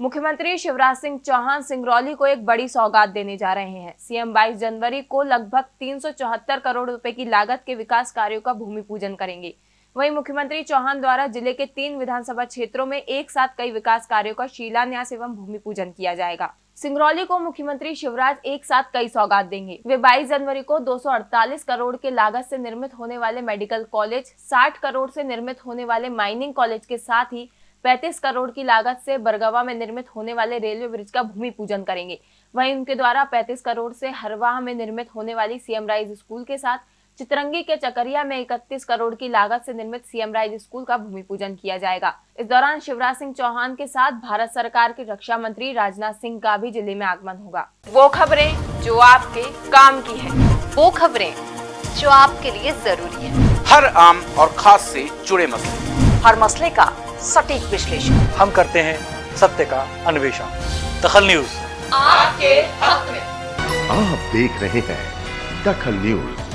मुख्यमंत्री शिवराज सिंह चौहान सिंगरौली को एक बड़ी सौगात देने जा रहे हैं। सीएम 22 जनवरी को लगभग तीन सौ चौहत्तर करोड़ रुपए की लागत के विकास कार्यों का भूमि पूजन करेंगे। वहीं मुख्यमंत्री चौहान द्वारा ज़िले के तीन विधानसभा क्षेत्रों में एक साथ कई विकास कार्यों का शिलान्यास एवं भूमि पूजन किया जाएगा। सिंगरौली को मुख्यमंत्री शिवराज एक साथ कई सौगात देंगे। वे 22 जनवरी को 248 करोड़ के लागत से निर्मित होने वाले मेडिकल कॉलेज 60 करोड़ से निर्मित होने वाले माइनिंग कॉलेज के साथ ही 35 करोड़ की लागत से बरगवा में निर्मित होने वाले रेलवे ब्रिज का भूमि पूजन करेंगे। वहीं उनके द्वारा 35 करोड़ से हरवाह में निर्मित होने वाली सीएम राइज स्कूल के साथ चितरंगी के चकरिया में 31 करोड़ की लागत से निर्मित सीएम राइज स्कूल का भूमि पूजन किया जाएगा। इस दौरान शिवराज सिंह चौहान के साथ भारत सरकार के रक्षा मंत्री राजनाथ सिंह का भी ज़िले में आगमन होगा। वो खबरें जो आपके काम की है। वो खबरें जो आपके लिए ज़रूरी है। हर आम और खास से जुड़े मसले। हर मसले का सटीक विश्लेषण। हम करते हैं सत्य का अन्वेषण। दखल न्यूज़। आपके हक में। आप देख रहे हैं दखल न्यूज़।